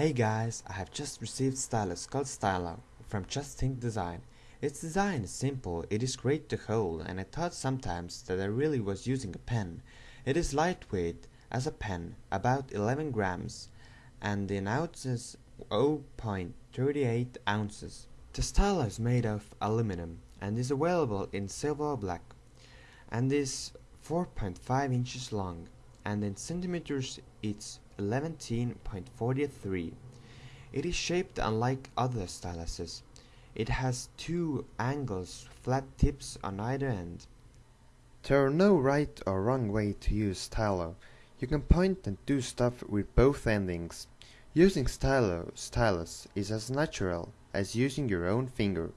Hey guys, I have just received stylus called Stylo from Just Think Design. Its design is simple, it is great to hold, and I thought sometimes that I really was using a pen. It is lightweight as a pen, about 11 grams, and in ounces 0.38 ounces. The stylo is made of aluminum and is available in silver or black and is 4.5 inches long and in centimeters it's 11.43. It is shaped unlike other styluses. It has two angles, flat tips on either end. There are no right or wrong way to use stylo. You can point and do stuff with both endings. Using stylo stylus is as natural as using your own finger.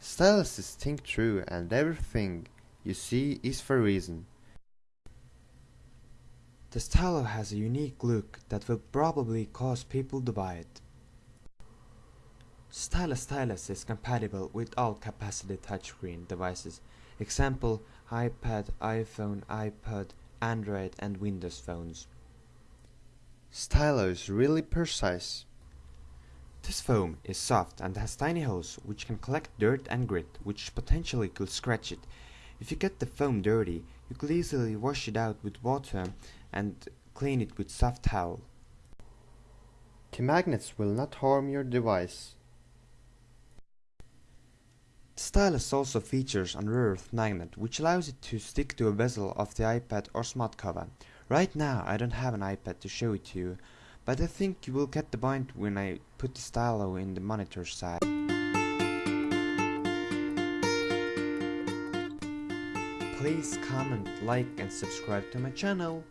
Styluses think through and everything you see is for reason. The stylo has a unique look that will probably cause people to buy it. Stylus Stylus is compatible with all capacitive touchscreen devices, example iPad, iPhone, iPod, Android and Windows phones. Stylo is really precise. This foam is soft and has tiny holes which can collect dirt and grit which potentially could scratch it. If you get the foam dirty, you could easily wash it out with water and clean it with soft towel. The magnets will not harm your device. The stylus also features an earth magnet which allows it to stick to a bezel of the iPad or smart cover. Right now I don't have an iPad to show it to you, but I think you will get the point when I put the stylo in the monitor side. Please comment, like and subscribe to my channel.